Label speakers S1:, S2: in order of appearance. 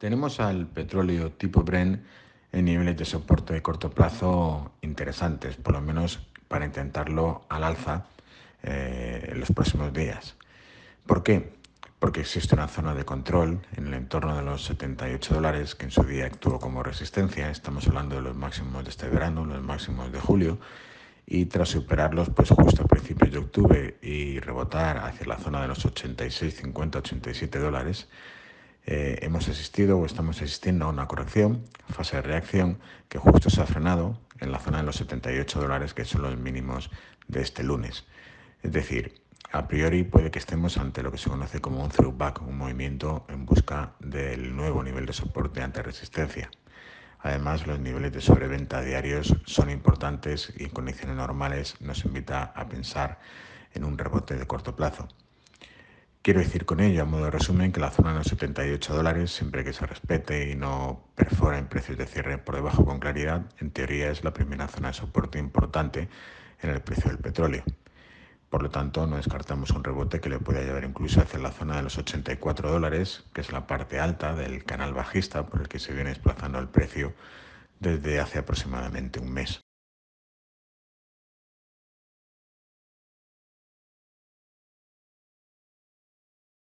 S1: Tenemos al petróleo tipo Brent en niveles de soporte de corto plazo interesantes, por lo menos para intentarlo al alza eh, en los próximos días. ¿Por qué? Porque existe una zona de control en el entorno de los 78 dólares que en su día actuó como resistencia. Estamos hablando de los máximos de este verano, los máximos de julio. Y tras superarlos, pues justo a principios de octubre y rebotar hacia la zona de los 86, 50, 87 dólares, eh, hemos asistido o estamos asistiendo a una corrección, fase de reacción, que justo se ha frenado en la zona de los 78 dólares, que son los mínimos de este lunes. Es decir, a priori puede que estemos ante lo que se conoce como un throwback, un movimiento en busca del nuevo nivel de soporte ante resistencia. Además, los niveles de sobreventa diarios son importantes y en condiciones normales nos invita a pensar en un rebote de corto plazo. Quiero decir con ello, a modo de resumen, que la zona de los 78 dólares, siempre que se respete y no perfora en precios de cierre por debajo con claridad, en teoría es la primera zona de soporte importante en el precio del petróleo. Por lo tanto, no descartamos un rebote que le pueda llevar incluso hacia la zona de los 84 dólares, que es la parte alta del canal bajista por el que se viene desplazando el precio desde hace aproximadamente un mes.